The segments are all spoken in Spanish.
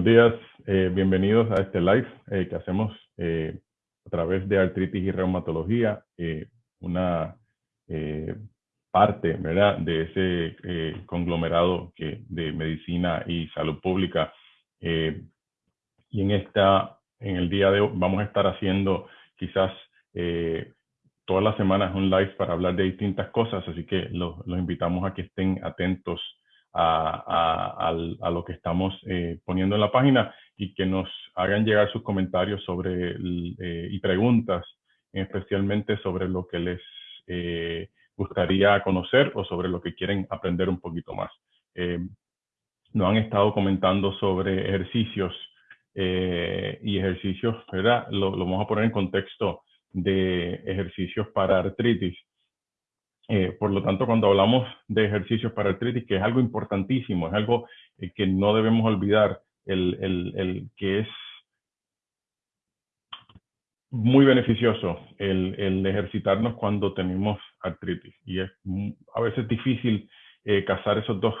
Buenos días, eh, bienvenidos a este live eh, que hacemos eh, a través de artritis y reumatología, una parte ¿verdad? de ese conglomerado que, de medicina y salud pública. y en, esta, en el día de hoy vamos a estar haciendo quizás todas las semanas un live para hablar de distintas cosas, así que los, los invitamos a que estén atentos a, lo que estamos eh, poniendo en la página y que nos hagan llegar sus comentarios sobre eh, y preguntas, especialmente sobre lo que les eh, gustaría conocer o sobre lo que quieren aprender un poquito más. nos han estado comentando sobre ejercicios y ejercicios, ¿verdad? lo vamos a poner en contexto de ejercicios para artritis. Eh, por lo tanto, cuando hablamos de ejercicios para artritis, que es algo importantísimo, es algo eh, que no debemos olvidar, el, el, el, que es muy beneficioso el, el, ejercitarnos cuando tenemos artritis. Y es a veces difícil eh, casar esos dos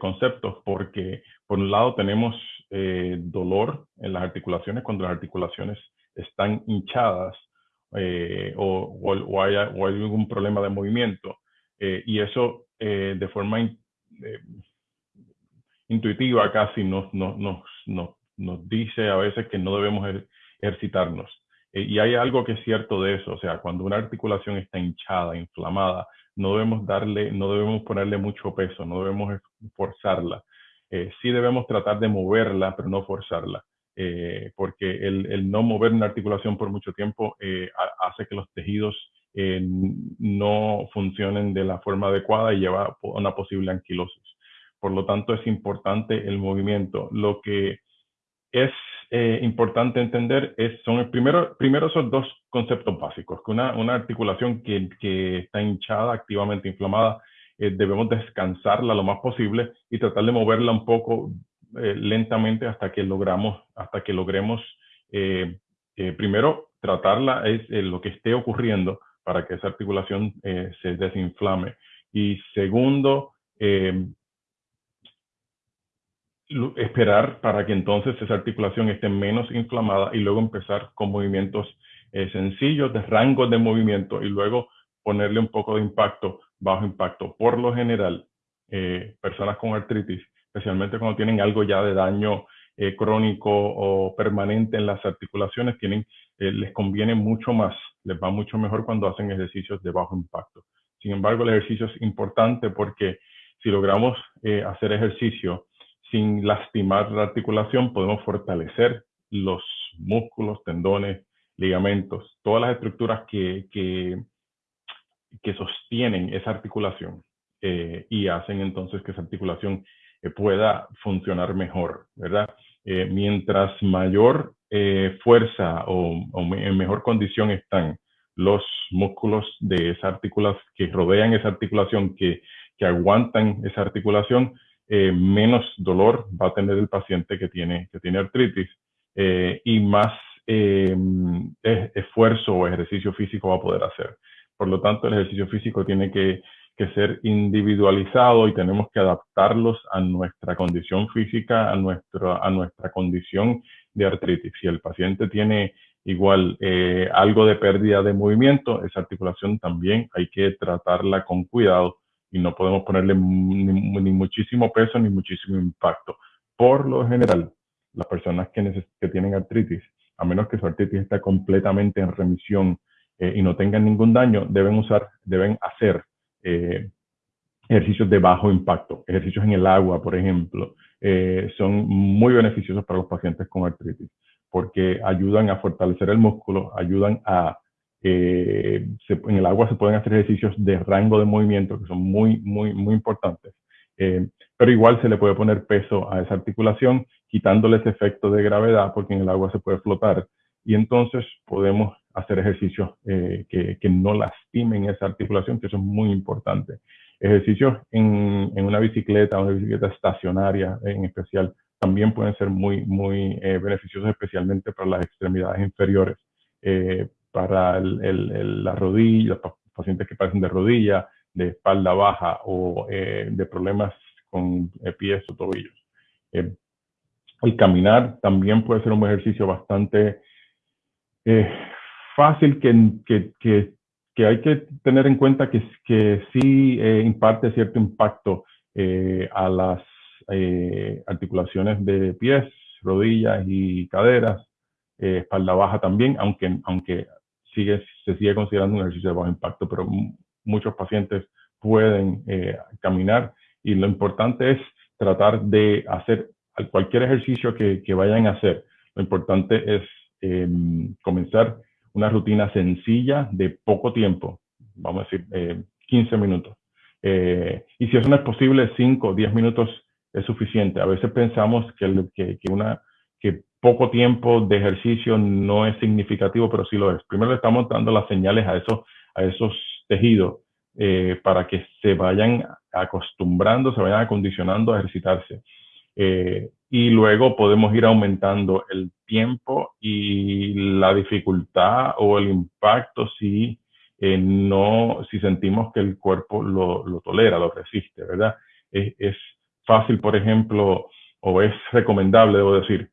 conceptos porque, por un lado, tenemos dolor en las articulaciones cuando las articulaciones están hinchadas eh, o, o, hay, algún problema de movimiento. Eh, y eso eh, de forma intuitiva casi nos, nos, nos, nos, dice a veces que no debemos ejercitarnos. y hay algo que es cierto de eso, o sea, cuando una articulación está hinchada, inflamada, no debemos darle, no debemos ponerle mucho peso, no debemos forzarla. sí debemos tratar de moverla, pero no forzarla. Eh, porque el, no mover una articulación por mucho tiempo eh, hace que los tejidos eh, no funcionen de la forma adecuada y lleva a una posible anquilosis. Por lo tanto, es importante el movimiento. Lo que es importante entender es, son primero, primero son dos conceptos básicos, que una, articulación que, está hinchada, activamente inflamada, debemos descansarla lo más posible y tratar de moverla un poco eh, lentamente hasta que logramos, hasta que logremos eh, eh, primero tratarla es lo que esté ocurriendo para que esa articulación se desinflame. Y segundo, esperar para que entonces esa articulación esté menos inflamada y luego empezar con movimientos sencillos de rango de movimiento y luego ponerle un poco de impacto, bajo impacto. Por lo general, personas con artritis especialmente cuando tienen algo ya de daño eh, crónico o permanente en las articulaciones, tienen, eh, les conviene mucho más, les va mucho mejor cuando hacen ejercicios de bajo impacto. Sin embargo, el ejercicio es importante porque si logramos eh, hacer ejercicio sin lastimar la articulación, podemos fortalecer los músculos, tendones, ligamentos, todas las estructuras que, que, que sostienen esa articulación y hacen entonces que esa articulación pueda funcionar mejor, ¿verdad? Eh, mientras mayor eh, fuerza o, en mejor condición están los músculos de esa articulación, que rodean esa articulación, que, que aguantan esa articulación, eh, menos dolor va a tener el paciente que tiene, que tiene artritis y más esfuerzo o ejercicio físico va a poder hacer. Por lo tanto, el ejercicio físico tiene que que ser individualizado y tenemos que adaptarlos a nuestra condición física, a, nuestro, a nuestra condición de artritis. Si el paciente tiene igual eh, algo de pérdida de movimiento, esa articulación también hay que tratarla con cuidado y no podemos ponerle ni, muchísimo peso ni muchísimo impacto. Por lo general, las personas que, que tienen artritis, a menos que su artritis esté completamente en remisión eh, y no tengan ningún daño, deben usar, deben hacer eh, ejercicios de bajo impacto, ejercicios en el agua, por ejemplo, eh, son muy beneficiosos para los pacientes con artritis porque ayudan a fortalecer el músculo, ayudan a... Eh, en el agua se pueden hacer ejercicios de rango de movimiento que son muy, muy, muy importantes. pero igual se le puede poner peso a esa articulación, quitándole ese efecto de gravedad, porque en el agua se puede flotar. Y entonces podemos hacer ejercicios eh, que, que, no lastimen esa articulación, que eso es muy importante. Ejercicios en, en una bicicleta, una bicicleta estacionaria en especial, también pueden ser muy, muy eh, beneficiosos, especialmente para las extremidades inferiores, eh, para el, el, la rodilla, los pacientes que padecen de rodilla, de espalda baja o de problemas con pies o tobillos. el caminar también puede ser un ejercicio bastante eh, fácil que, que, que, hay que tener en cuenta que, que sí eh, imparte cierto impacto eh, a las articulaciones de pies, rodillas y caderas, espalda baja también, aunque, aunque sigue, se sigue considerando un ejercicio de bajo impacto, pero muchos pacientes pueden caminar y lo importante es tratar de hacer cualquier ejercicio que, que vayan a hacer. Lo importante es em, comenzar una rutina sencilla de poco tiempo, vamos a decir, 15 eh, minutos. Eh, y si eso no es posible, 5 o 10 minutos es suficiente. A veces pensamos que, que, una, que poco tiempo de ejercicio no es significativo, pero sí lo es. Primero le estamos dando las señales a esos, a esos tejidos eh, para que se vayan acostumbrando, se vayan acondicionando a ejercitarse. Y luego podemos ir aumentando el tiempo y la dificultad o el impacto si eh, no, si sentimos que el cuerpo lo, lo tolera, lo resiste, ¿verdad? Es, es, fácil, por ejemplo, o es recomendable, debo decir,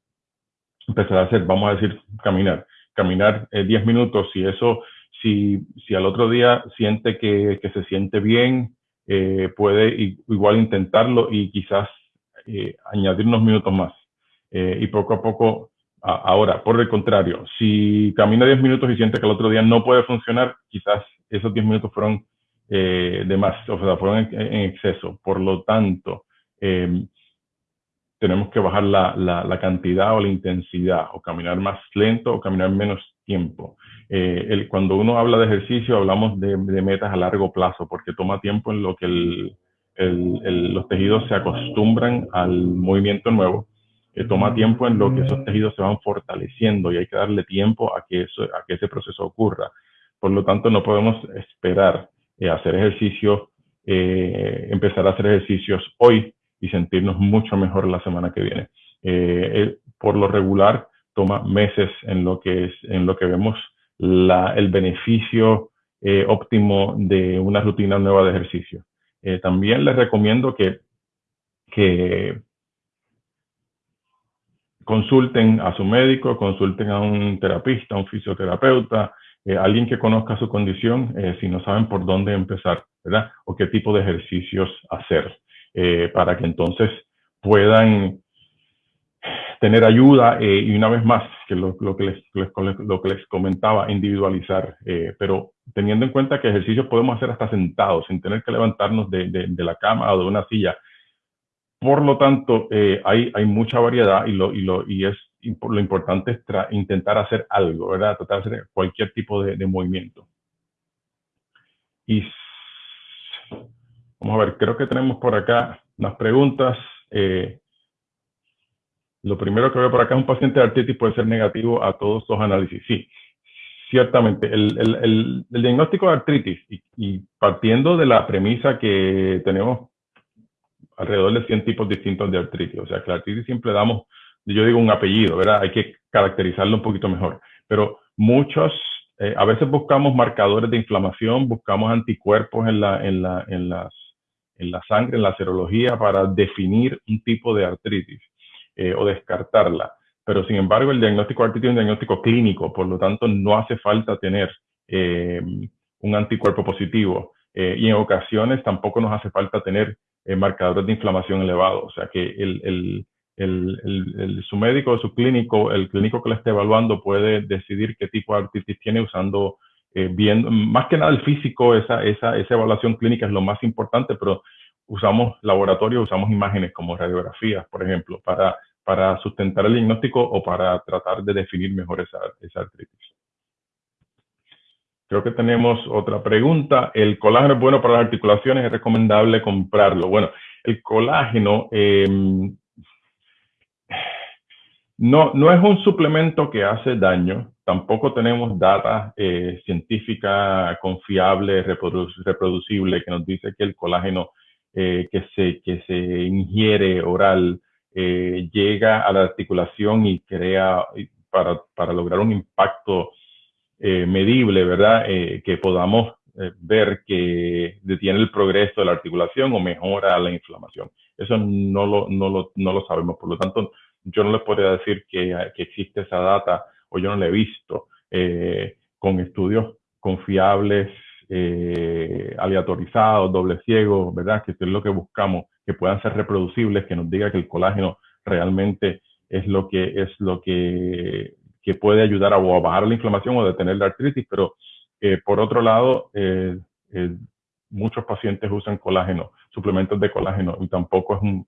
empezar a hacer, vamos a decir, caminar, caminar 10 minutos, si eso si, si al otro día siente que, que se siente bien, eh, puede igual intentarlo y quizás eh, añadir unos minutos más. Eh, y poco a poco, ahora, por el contrario, si camina 10 minutos y siente que el otro día no puede funcionar, quizás esos 10 minutos fueron de más, o sea, fueron en, en exceso. Por lo tanto, tenemos que bajar la, la, la, cantidad o la intensidad, o caminar más lento o caminar menos tiempo. Eh, el, cuando uno habla de ejercicio, hablamos de, de, metas a largo plazo, porque toma tiempo en lo que el, el, los tejidos se acostumbran al movimiento nuevo, eh, toma tiempo en lo que esos tejidos se van fortaleciendo y hay que darle tiempo a que, eso, a que ese proceso ocurra. Por lo tanto, no podemos esperar eh, hacer ejercicio, empezar a hacer ejercicios hoy y sentirnos mucho mejor la semana que viene. Eh, por lo regular, toma meses en lo que, es, en lo que vemos la, el beneficio eh, óptimo de una rutina nueva de ejercicio. Eh, también les recomiendo que, consulten a su médico, consulten a un terapista, un fisioterapeuta, eh, alguien que conozca su condición, eh, si no saben por dónde empezar, ¿verdad? O qué tipo de ejercicios hacer. Para que entonces puedan tener ayuda eh, y una vez más, que lo, que, les, comentaba, individualizar, eh, pero teniendo en cuenta que ejercicios podemos hacer hasta sentados, sin tener que levantarnos de, la cama o de una silla. Por lo tanto, hay, hay mucha variedad y, lo, importante es intentar hacer algo, ¿verdad? Tratar de hacer cualquier tipo de, movimiento. Y Vamos a ver, creo que tenemos por acá unas preguntas. Eh, lo primero que veo por acá es un paciente de artritis puede ser negativo a todos los análisis. Sí, ciertamente. El, el, el, diagnóstico de artritis y, partiendo de la premisa que tenemos alrededor de 100 tipos distintos de artritis. O sea, que la artritis siempre damos, yo digo un apellido, ¿verdad? Hay que caracterizarlo un poquito mejor. Pero muchos eh, a veces buscamos marcadores de inflamación, buscamos anticuerpos en, la, en, la, en las en la sangre, en la serología, para definir un tipo de artritis eh, o descartarla. Pero sin embargo, el diagnóstico artritis es un diagnóstico clínico, por lo tanto, no hace falta tener eh, un anticuerpo positivo. Eh, y en ocasiones tampoco nos hace falta tener marcadores de inflamación elevados. O sea que el, su médico, su clínico, el clínico que le esté evaluando puede decidir qué tipo de artritis tiene usando viendo, más que nada el físico, esa, esa, esa evaluación clínica es lo más importante, pero usamos laboratorio, usamos imágenes como radiografías, por ejemplo, para, para sustentar el diagnóstico o para tratar de definir mejor esa, esa artritis. Creo que tenemos otra pregunta. ¿El colágeno es bueno para las articulaciones? ¿Es recomendable comprarlo? Bueno, el colágeno eh, no, no es un suplemento que hace daño, tampoco tenemos data eh, científica confiable, reproducible, que nos dice que el colágeno eh, que, se, que se ingiere oral eh, llega a la articulación y crea, para, para lograr un impacto eh, medible, ¿verdad? Eh, que podamos eh, ver que detiene el progreso de la articulación o mejora la inflamación. Eso no lo, no lo, no lo sabemos, por lo tanto, yo no les podría decir que, que existe esa data o yo no la he visto eh, con estudios confiables, eh, aleatorizados, doble ciego, ¿verdad? Que es lo que buscamos, que puedan ser reproducibles, que nos diga que el colágeno realmente es lo que es lo que, que puede ayudar a, bajar la inflamación o detener la artritis, pero eh, por otro lado, eh, muchos pacientes usan colágeno, suplementos de colágeno, y tampoco es un,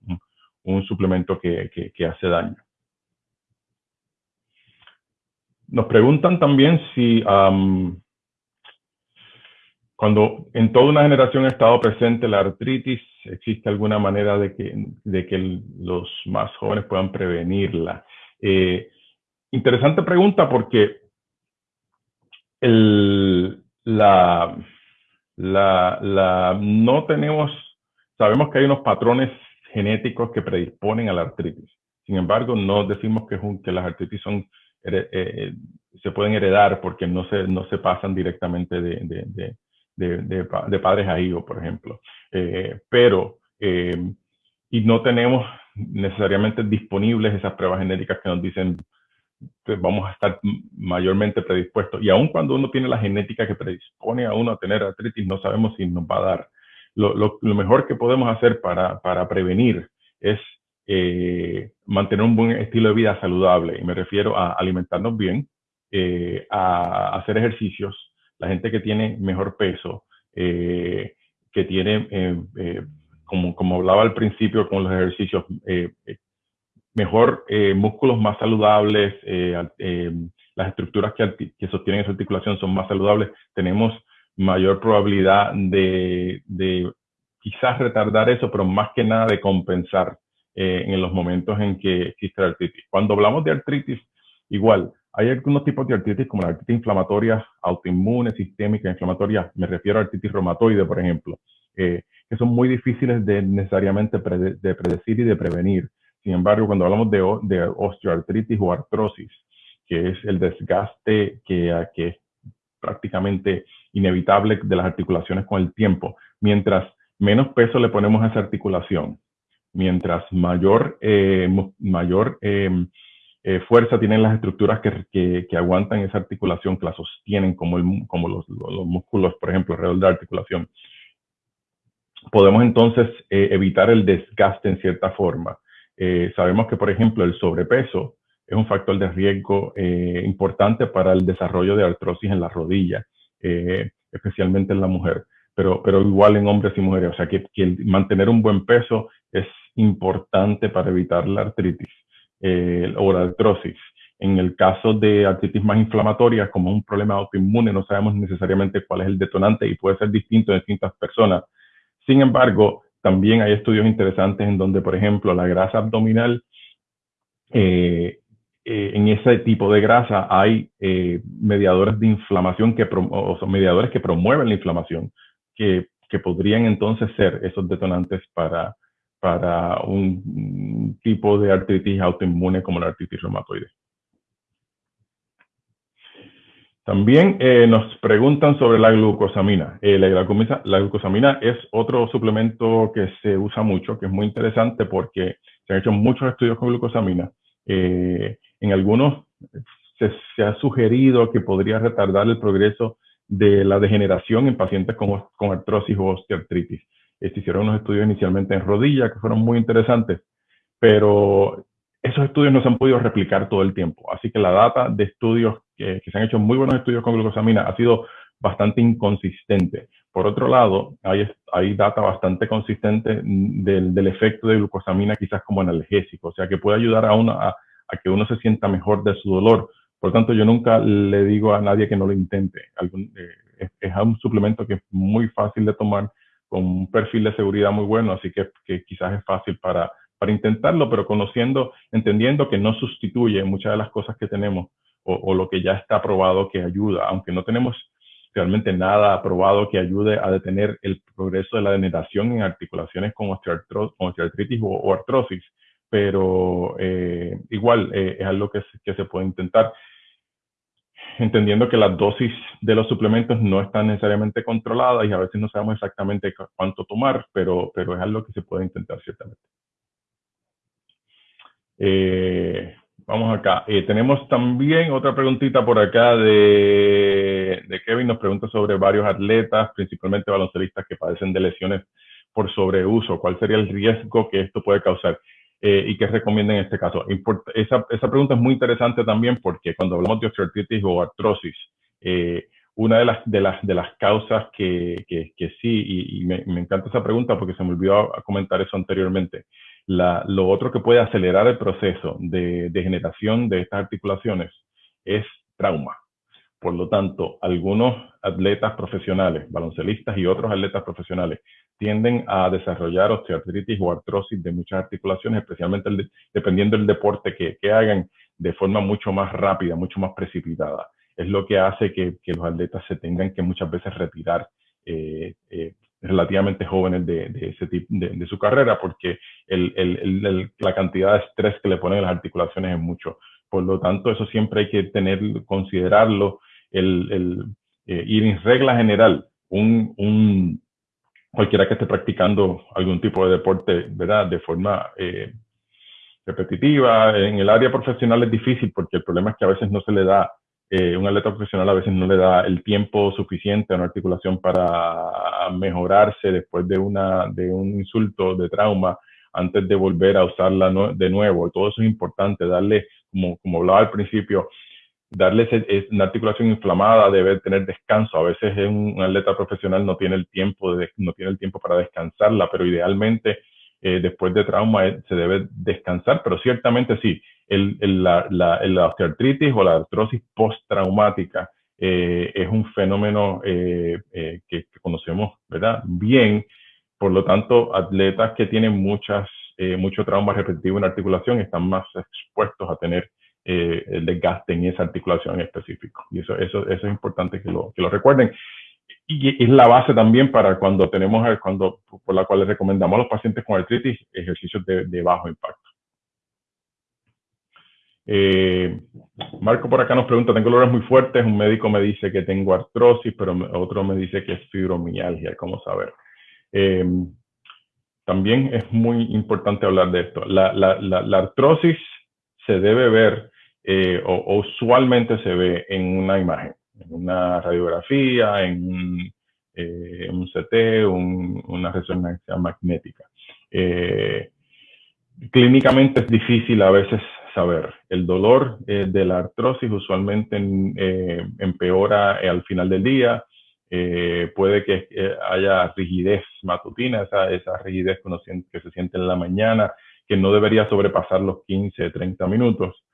un suplemento que, que, hace daño. Nos preguntan también si cuando en toda una generación ha estado presente la artritis, existe alguna manera de que, de que los más jóvenes puedan prevenirla. Eh, interesante pregunta porque la, la, la, no tenemos, sabemos que hay unos patrones genéticos que predisponen a la artritis. Sin embargo, no decimos que, las artritis son, eh, eh, se pueden heredar porque no se, no se pasan directamente de de, de, padres a hijos, por ejemplo. Eh, pero, eh, y no tenemos necesariamente disponibles esas pruebas genéticas que nos dicen que vamos a estar mayormente predispuestos. Y aun cuando uno tiene la genética que predispone a uno a tener artritis, no sabemos si nos va a dar. Lo, lo, mejor que podemos hacer para, para prevenir es eh, mantener un buen estilo de vida saludable. Y me refiero a alimentarnos bien, a hacer ejercicios, la gente que tiene mejor peso, eh, que tiene, eh, eh, como, como hablaba al principio con los ejercicios, mejor músculos más saludables, las estructuras que, que, sostienen esa articulación son más saludables, tenemos mayor probabilidad de, quizás retardar eso, pero más que nada de compensar en los momentos en que existe artritis. Cuando hablamos de artritis, igual, hay algunos tipos de artritis como la artritis inflamatoria autoinmune, sistémica, inflamatoria, me refiero a artritis reumatoide, por ejemplo, eh, que son muy difíciles de necesariamente de predecir y de prevenir. Sin embargo, cuando hablamos de, osteoartritis o artrosis, que es el desgaste que, es prácticamente inevitable de las articulaciones con el tiempo, mientras menos peso le ponemos a esa articulación, mientras mayor, eh, mayor eh, eh, fuerza tienen las estructuras que, que, aguantan esa articulación, que la sostienen como, el, como los, los, músculos, por ejemplo, alrededor de la articulación. Podemos entonces eh, evitar el desgaste en cierta forma. Eh, sabemos que, por ejemplo, el sobrepeso es un factor de riesgo importante para el desarrollo de artrosis en la rodilla, especialmente en la mujer, pero, pero igual en hombres y mujeres. O sea, que, que mantener un buen peso es importante para evitar la artritis eh, o la artrosis. En el caso de artritis más inflamatoria, como un problema autoinmune, no sabemos necesariamente cuál es el detonante y puede ser distinto en distintas personas. Sin embargo, también hay estudios interesantes en donde, por ejemplo, la grasa abdominal, eh, eh, en ese tipo de grasa hay mediadores de inflamación que son mediadores que promueven la inflamación, que, que podrían entonces ser esos detonantes para, para un tipo de artritis autoinmune como la artritis reumatoide. También eh, nos preguntan sobre la glucosamina. Eh, la, glucosamina. es otro suplemento que se usa mucho, que es muy interesante porque se han hecho muchos estudios con glucosamina. Eh, en algunos se, se, ha sugerido que podría retardar el progreso de la degeneración en pacientes con, con artrosis o osteoartritis. Se hicieron unos estudios inicialmente en rodilla que fueron muy interesantes, pero esos estudios no se han podido replicar todo el tiempo. Así que la data de estudios que, se han hecho muy buenos estudios con glucosamina ha sido bastante inconsistente. Por otro lado, hay, hay data bastante consistente del, del, efecto de glucosamina quizás como analgésico, o sea que puede ayudar a, uno, a, que uno se sienta mejor de su dolor. Por tanto, yo nunca le digo a nadie que no lo intente. Eh, es, un suplemento que es muy fácil de tomar, con un perfil de seguridad muy bueno, así que, quizás es fácil para, intentarlo, pero conociendo, entendiendo que no sustituye muchas de las cosas que tenemos o, lo que ya está aprobado que ayuda, aunque no tenemos realmente nada aprobado que ayude a detener el progreso de la degeneración en articulaciones con osteoartritis o, artrosis, pero eh, igual eh, es algo que se puede intentar entendiendo que las dosis de los suplementos no están necesariamente controladas y a veces no sabemos exactamente cuánto tomar, pero, pero es algo que se puede intentar ciertamente. Eh, vamos acá. Eh, tenemos también otra preguntita por acá de, de, Kevin. Nos pregunta sobre varios atletas, principalmente baloncelistas que padecen de lesiones por sobreuso. ¿Cuál sería el riesgo que esto puede causar? Eh, y qué recomienda en este caso. esa, esa, pregunta es muy interesante también porque cuando hablamos de osteoartritis o artrosis, eh, una de las, de las, de las causas que, que, que sí, y, y me, me, encanta esa pregunta porque se me olvidó comentar eso anteriormente, la, lo otro que puede acelerar el proceso de degeneración de estas articulaciones es trauma. Por lo tanto, algunos atletas profesionales, baloncelistas y otros atletas profesionales tienden a desarrollar osteoartritis o artrosis de muchas articulaciones, especialmente dependiendo del deporte que, que, hagan, de forma mucho más rápida, mucho más precipitada. Es lo que hace que, que los atletas se tengan que muchas veces retirar eh, eh, relativamente jóvenes de, de ese tipo de, de, su carrera, porque el, el, el, la cantidad de estrés que le ponen las articulaciones es mucho. Por lo tanto, eso siempre hay que tener, considerarlo, el, el eh, ir en regla general, un, un, cualquiera que esté practicando algún tipo de deporte, ¿verdad? De forma eh, repetitiva. En el área profesional es difícil porque el problema es que a veces no se le da eh, un atleta profesional a veces no le da el tiempo suficiente a una articulación para mejorarse después de, una, de un insulto, de trauma, antes de volver a usarla de nuevo. Todo eso es importante, darle, como, como hablaba al principio, darle ese, una articulación inflamada, debe tener descanso. A veces un, atleta profesional no tiene el tiempo, de, no tiene el tiempo para descansarla, pero idealmente eh, después de trauma eh, se debe descansar, pero ciertamente sí, el, el, la, la, o la artrosis postraumática eh, es un fenómeno eh, eh, que, que, conocemos ¿verdad? bien. Por lo tanto, atletas que tienen muchas, eh, mucho trauma repetitivo en la articulación están más expuestos a tener el desgaste en esa articulación en específico. Y eso, eso, eso es importante que lo, que lo recuerden y es la base también para cuando tenemos, cuando, por la cual les recomendamos a los pacientes con artritis ejercicios de, de bajo impacto. Eh, Marco por acá nos pregunta, tengo dolores muy fuertes, un médico me dice que tengo artrosis, pero otro me dice que es fibromialgia, ¿cómo saber? Eh, también es muy importante hablar de esto. La, la, la, la artrosis se debe ver, eh, o, usualmente se ve en una imagen, en una radiografía, en un, eh, CT, un, una resonancia magnética. Eh, clínicamente es difícil a veces saber. El dolor de la artrosis usualmente empeora al final del día. Eh, puede que haya rigidez matutina, esa, rigidez que, uno siente, que, se siente en la mañana, que no debería sobrepasar los 15, 30 minutos.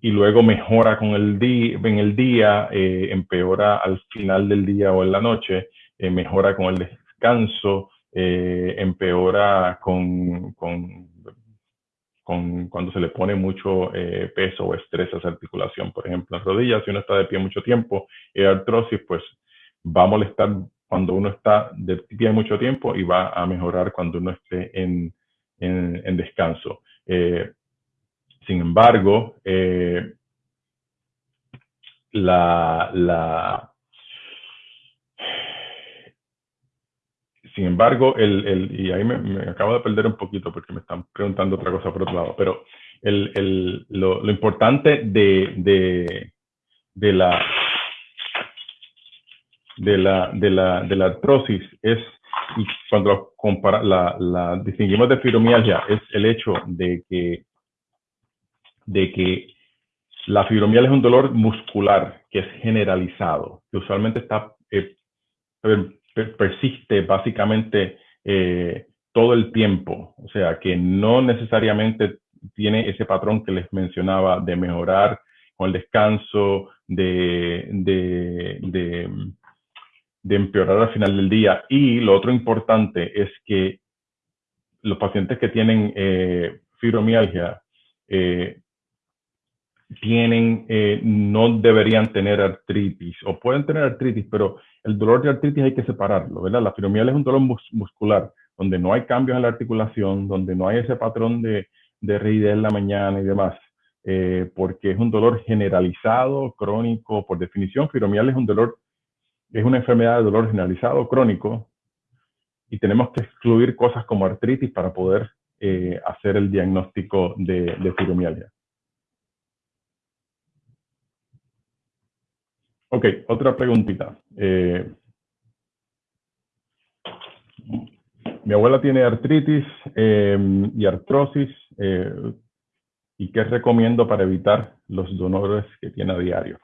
y luego mejora con el en el día, empeora al final del día o en la noche, mejora con el descanso, empeora con cuando se le pone mucho eh, peso o estrés a esa articulación. Por ejemplo, en rodillas, si uno está de pie mucho tiempo, y artrosis, pues va a molestar cuando uno está de pie mucho tiempo y va a mejorar cuando uno esté en, descanso. Eh, sin embargo, eh, la, Sin embargo, el, el, y ahí me, acabo de perder un poquito porque me están preguntando otra cosa por otro lado, pero el, el, lo, importante de, de, la, de, la, de, la, de la artrosis es, cuando compara, la, la distinguimos de fibromialgia, es el hecho de que, de que la fibromialgia es un dolor muscular que es generalizado, que usualmente está eh, persiste básicamente eh, todo el tiempo, o sea, que no necesariamente tiene ese patrón que les mencionaba de mejorar con el descanso, de, de, de, empeorar al final del día. Y lo otro importante es que los pacientes que tienen eh, fibromialgia eh, tienen, eh, no deberían tener artritis o pueden tener artritis, pero el dolor de artritis hay que separarlo, ¿verdad? La fibromialgia es un dolor mus muscular donde no hay cambios en la articulación, donde no hay ese patrón de, de rigidez en la mañana y demás, eh, porque es un dolor generalizado, crónico, por definición, fibromialgia es un dolor, es una enfermedad de dolor generalizado, crónico, y tenemos que excluir cosas como artritis para poder eh, hacer el diagnóstico de, de fibromialgia. Ok, otra preguntita. Eh, mi abuela tiene artritis em, y artrosis. Eh, ¿Y qué recomiendo para evitar los dolores que tiene a diario?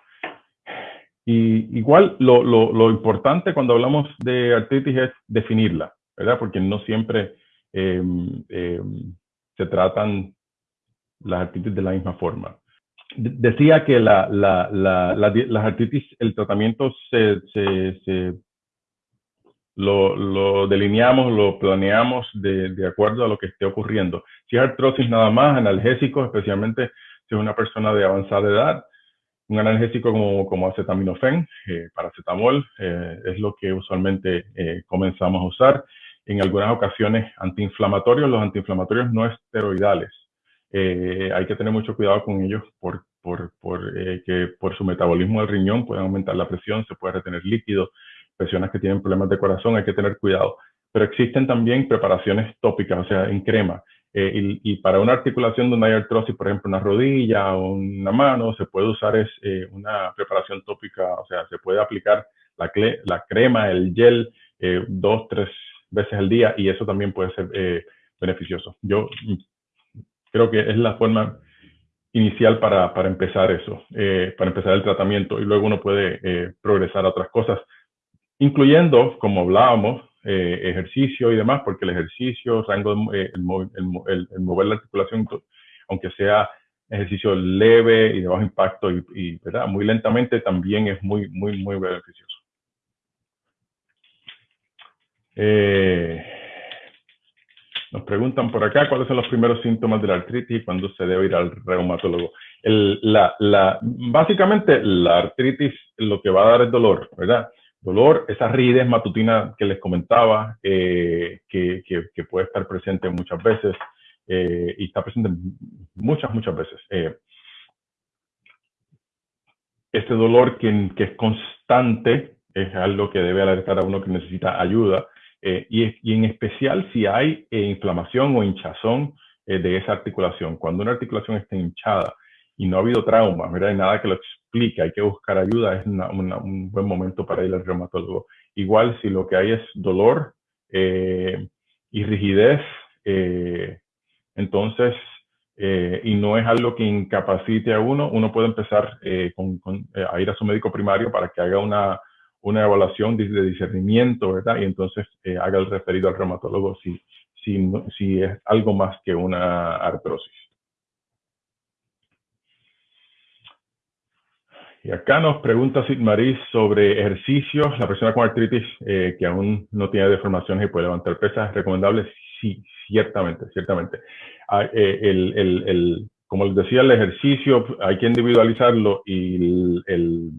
Y igual lo, importante cuando hablamos de artritis es definirla, ¿verdad? Porque no siempre em, em, se tratan las artritis de la misma forma. Decía que la, la, la, las artritis, el tratamiento se, se, lo, delineamos, lo planeamos de, acuerdo a lo que esté ocurriendo. Si es artrosis nada más, analgésicos, especialmente si es una persona de avanzada edad, un analgésico como, como eh, paracetamol, eh, es lo que usualmente eh, comenzamos a usar. En algunas ocasiones antiinflamatorios, los antiinflamatorios no esteroidales. Eh, hay que tener mucho cuidado con ellos por, por, por eh, que por su metabolismo del riñón pueden aumentar la presión, se puede retener líquido, personas que tienen problemas de corazón, hay que tener cuidado. Pero existen también preparaciones tópicas, o sea, en crema. Eh, y, y, para una articulación donde hay artrosis, por ejemplo, una rodilla o una mano, se puede usar es, eh, una preparación tópica, o sea, se puede aplicar la, la crema, el gel, eh, dos, tres veces al día y eso también puede ser eh, beneficioso. Yo creo que es la forma inicial para, para empezar eso, eh, para empezar el tratamiento y luego uno puede progresar a otras cosas incluyendo, como hablábamos, eh, ejercicio y demás, porque el ejercicio, rango, eh, el, mover la articulación, aunque sea ejercicio leve y de bajo impacto y, ¿verdad? muy lentamente, también es muy, muy, muy beneficioso. Eh, nos preguntan por acá cuáles son los primeros síntomas de la artritis y cuándo se debe ir al reumatólogo. El, la, la, básicamente, la artritis lo que va a dar es dolor, ¿verdad? dolor, esa rigidez matutina que les comentaba, eh, que, que, que, puede estar presente muchas veces eh, y está presente muchas, muchas veces. Eh, este dolor que, que, es constante es algo que debe alertar a uno que necesita ayuda eh, y, y, en especial si hay eh, inflamación o hinchazón eh, de esa articulación. Cuando una articulación está hinchada, y no ha habido trauma, ¿verdad? Hay nada que lo explique, hay que buscar ayuda, es un buen momento para ir al reumatólogo. Igual si lo que hay es dolor y rigidez, entonces, y no es algo que incapacite a uno, uno puede empezar a ir a su médico primario para que haga una, una evaluación de, discernimiento, ¿verdad? Y entonces eh, haga el referido al reumatólogo si, si, es algo más que una artrosis. Y acá nos pregunta Sid Maris sobre ejercicios. La persona con artritis eh, que aún no tiene deformaciones y puede levantar pesas, ¿es recomendable? Sí, ciertamente, ciertamente. Ah, eh, el, el, el, como les decía, el ejercicio hay que individualizarlo y el,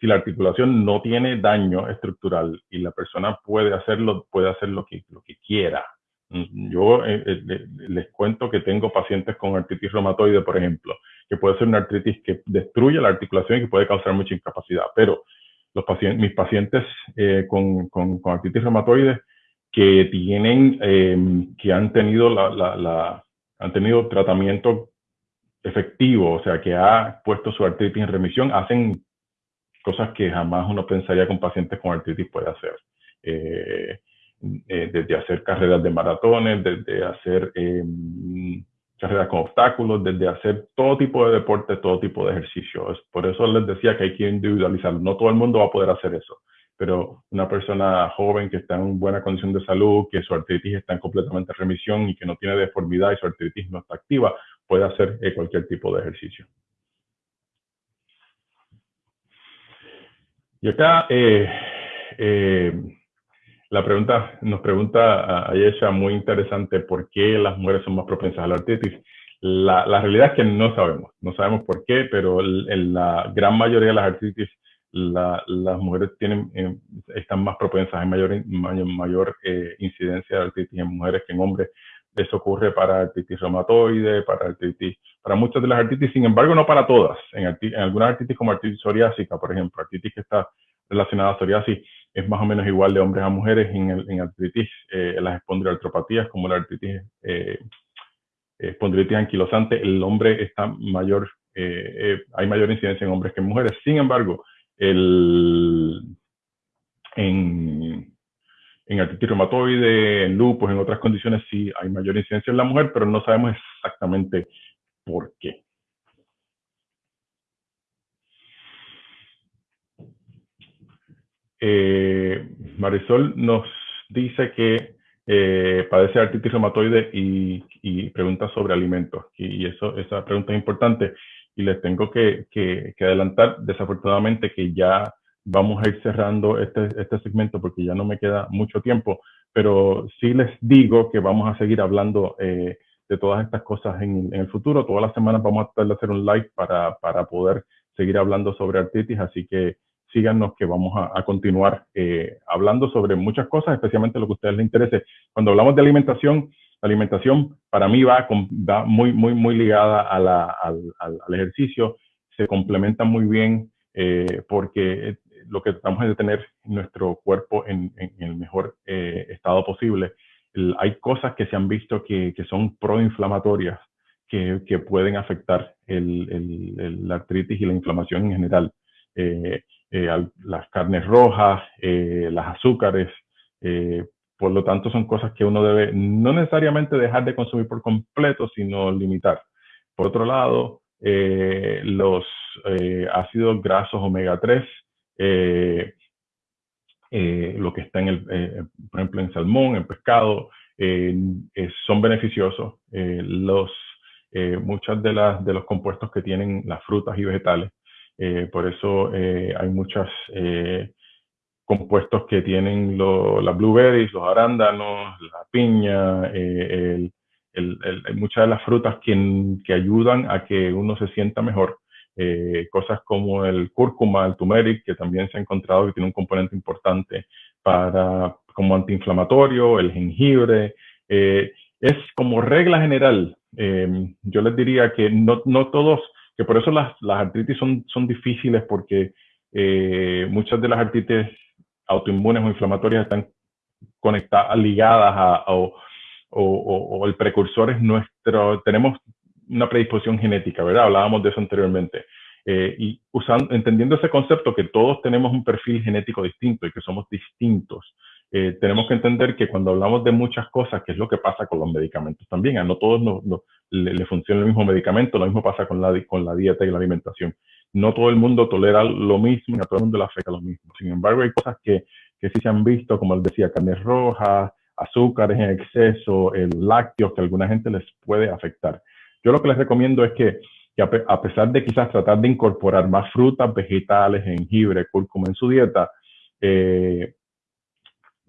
si la articulación no tiene daño estructural y la persona puede hacerlo, puede hacer lo que, lo que quiera. Yo eh, eh, les cuento que tengo pacientes con artritis reumatoide, por ejemplo, que puede ser una artritis que destruye la articulación y que puede causar mucha incapacidad, pero los pacientes, mis pacientes eh, con, con, artritis reumatoide que tienen, eh, que han tenido la, la, han tenido tratamiento efectivo, o sea, que ha puesto su artritis en remisión, hacen cosas que jamás uno pensaría que un paciente con artritis puede hacer. Eh, eh, desde hacer carreras de maratones, desde hacer eh, carreras con obstáculos, desde hacer todo tipo de deporte, todo tipo de ejercicios. Por eso les decía que hay que individualizarlo. No todo el mundo va a poder hacer eso, pero una persona joven que está en buena condición de salud, que su artritis está en completamente remisión y que no tiene deformidad y su artritis no está activa, puede hacer cualquier tipo de ejercicio. Y acá, eh, eh, la pregunta, nos pregunta a Ayesha muy interesante, ¿por qué las mujeres son más propensas a la artritis? La, la realidad es que no sabemos, no sabemos por qué, pero en la gran mayoría de las artritis, la, las mujeres tienen, eh, están más propensas, hay mayor, mayor, incidencia de artritis en mujeres que en hombres. Eso ocurre para artritis reumatoide, para artritis, para muchas de las artritis, sin embargo, no para todas. En, en algunas artritis como artritis psoriásica, por ejemplo, artritis que está relacionada a psoriasis, es más o menos igual de hombres a mujeres en, el, artritis, eh, en las espondiloartropatías, como la artritis, eh, espondilitis anquilosante, el hombre está mayor, hay mayor incidencia en hombres que en mujeres. Sin embargo, el, en, en artritis reumatoide, en lupus, en otras condiciones sí hay mayor incidencia en la mujer, pero no sabemos exactamente por qué. Eh, Marisol nos dice que eh, padece artritis reumatoide y, pregunta sobre alimentos. Y, eso, esa pregunta es importante. Y les tengo que, que, adelantar, desafortunadamente, que ya vamos a ir cerrando este, este segmento porque ya no me queda mucho tiempo. Pero sí les digo que vamos a seguir hablando eh, de todas estas cosas en, en, el futuro. Todas las semanas vamos a tratar de hacer un live para, para poder seguir hablando sobre artritis. Así que síganos que vamos a, continuar eh, hablando sobre muchas cosas, especialmente lo que a ustedes les interese. Cuando hablamos de alimentación, la alimentación para mí va, va muy, muy, muy ligada a la, al, al, ejercicio, se complementa muy bien eh, porque lo que tratamos es de tener nuestro cuerpo en, el mejor eh, estado posible. hay cosas que se han visto que, que son proinflamatorias, que, que pueden afectar el, el, la artritis y la inflamación en general. Eh, eh, las carnes rojas, eh, las azúcares. Por lo tanto, son cosas que uno debe no necesariamente dejar de consumir por completo, sino limitar. Por otro lado, los ácidos grasos omega 3, lo que está en el, por ejemplo, en salmón, en pescado, son beneficiosos. los, muchas de, las, de los compuestos que tienen las frutas y vegetales eh, por eso eh, hay muchos eh, compuestos que tienen las blueberries, los arándanos, la piña, el, muchas de las frutas que, que, ayudan a que uno se sienta mejor. Cosas como el cúrcuma, el turmeric, que también se ha encontrado que tiene un componente importante para, como antiinflamatorio, el jengibre. es como regla general, yo les diría que no, no todos que por eso las, las artritis son, son difíciles porque eh, muchas de las artritis autoinmunes o inflamatorias están conectadas, ligadas a, o, o, el precursor es nuestro, tenemos una predisposición genética, ¿verdad? Hablábamos de eso anteriormente. Eh, y usando, entendiendo ese concepto que todos tenemos un perfil genético distinto y que somos distintos, eh, tenemos que entender que cuando hablamos de muchas cosas, que es lo que pasa con los medicamentos también, a no todos le, funciona el mismo medicamento, lo mismo pasa con la, con la dieta y la alimentación. No todo el mundo tolera lo mismo y a todo el mundo le afecta lo mismo. Sin embargo, hay cosas que, que sí se han visto, como les decía, carnes rojas, azúcares en exceso, el lácteos, que a alguna gente les puede afectar. Yo lo que les recomiendo es que, a pesar de quizás tratar de incorporar más frutas, vegetales, jengibre, cúrcuma en su dieta, eh,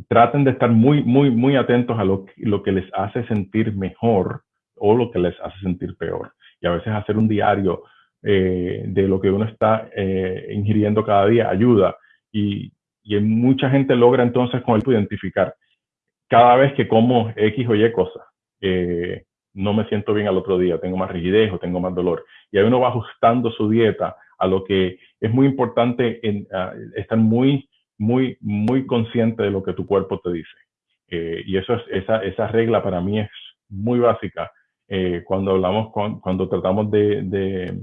traten de estar muy, muy, muy atentos a lo, que les hace sentir mejor o lo que les hace sentir peor. Y a veces hacer un diario eh, de lo que uno está eh, ingiriendo cada día ayuda. Y, y, mucha gente logra entonces con el identificar cada vez que como X o Y cosas. Eh, no me siento bien al otro día, tengo más rigidez o tengo más dolor. Y ahí uno va ajustando su dieta a lo que es muy importante en, estar muy muy, muy consciente de lo que tu cuerpo te dice. Eh, y eso es, esa, esa regla para mí es muy básica eh, cuando hablamos, cuando tratamos de, de,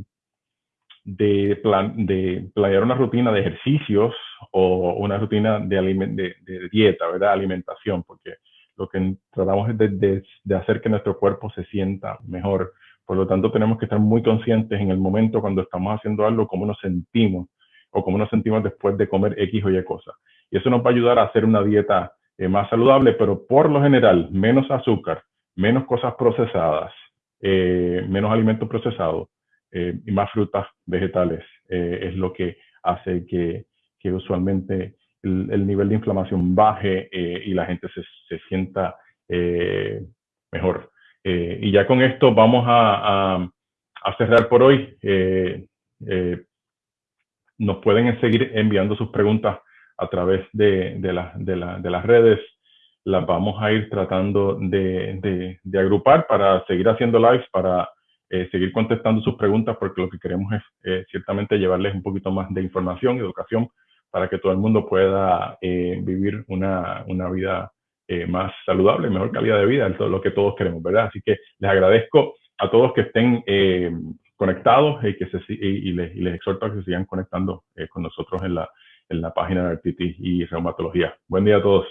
de, plan, de planear una rutina de ejercicios o una rutina de, de, de, dieta, ¿verdad? Alimentación, porque lo que tratamos es de, de, hacer que nuestro cuerpo se sienta mejor. Por lo tanto, tenemos que estar muy conscientes en el momento cuando estamos haciendo algo, cómo nos sentimos o cómo nos sentimos después de comer X o Y cosas. Y eso nos va a ayudar a hacer una dieta eh, más saludable, pero por lo general, menos azúcar, menos cosas procesadas, eh, menos alimentos procesados eh, y más frutas, vegetales, es lo que hace que, que usualmente el, nivel de inflamación baje y la gente se, se sienta mejor. y ya con esto vamos a, cerrar por hoy nos pueden seguir enviando sus preguntas a través de, de, de, de las redes. Las vamos a ir tratando de, agrupar para seguir haciendo lives, para eh, seguir contestando sus preguntas, porque lo que queremos es eh, ciertamente llevarles un poquito más de información educación para que todo el mundo pueda eh, vivir una, una vida eh, más saludable, mejor calidad de vida, todo lo que todos queremos, ¿verdad? Así que les agradezco a todos que estén eh, conectados y, que se, y, les, y, les, exhorto a que se sigan conectando con nosotros en la, en la página de artritis y reumatología. Buen día a todos.